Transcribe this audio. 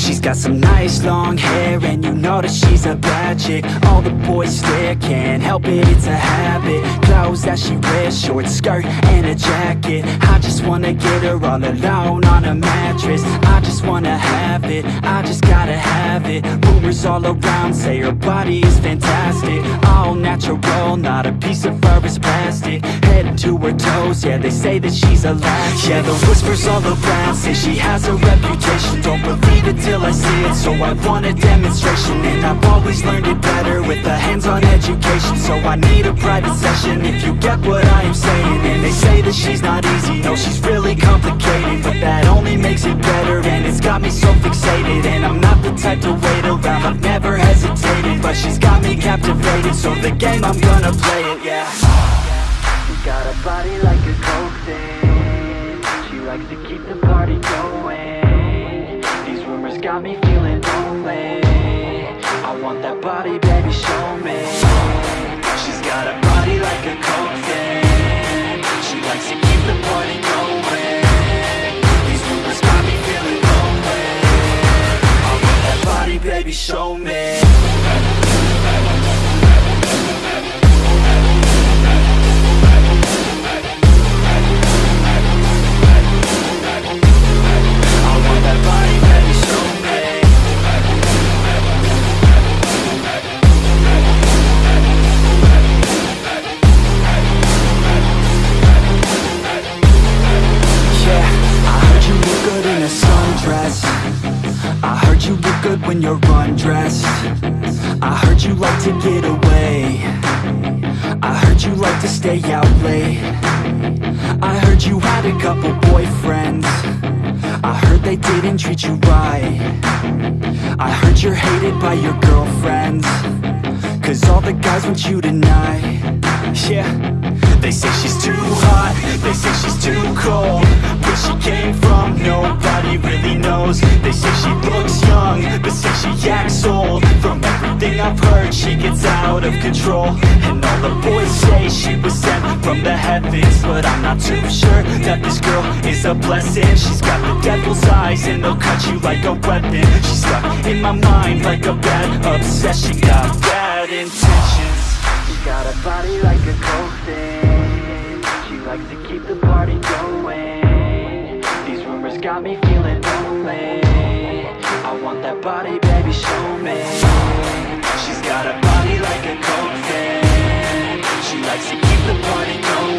She's got some nice long hair and you know that she's a bad chick. All the boys stare, can't help it, it's a habit. Clothes that she wears, short skirt and a jacket. I just wanna get her all alone on a mattress. I just wanna have it, I just gotta have it. Rumors all around say her body is fantastic. All natural, not a piece of fur is plastic Head to her toes, yeah they say that she's a latch. Yeah the whispers all around say she has a reputation. Don't believe it till I see it, so I want a demonstration. And I've always learned it better with a hands-on education. So I need a private session if you get what I am saying. And they say that she's not easy, no she's really complicated. But that only makes it better and it's got me so fixated. And I'm not the type to wait around, I've never hesitated. But she's got me captivated, so the game I'm gonna play it, yeah She got a body like a coke She likes to keep the party going. These rumors got me feeling lonely. I want that body, baby, show me. She's got a body like a coke She likes to keep the party going. These rumors got me feeling lonely. I want that body, baby, show me you're undressed I heard you like to get away. I heard you like to stay out late. I heard you had a couple boyfriends. I heard they didn't treat you right. I heard you're hated by your girlfriends. Cause all the guys want you tonight. Yeah. They say she's too hot. They say she's too cold. But she Heard She gets out of control. And all the boys say she was sent from the heavens But I'm not too sure That this girl is a blessing. She's got the devil's eyes And they'll cut you like a weapon. She's stuck in my mind Like a bad obsession. Got bad intentions. She got a body like a coke thing She likes to keep the party going. These rumors got me feeling lonely. I want that body, baby, show me She's got a body like a coke thing She likes to keep the party going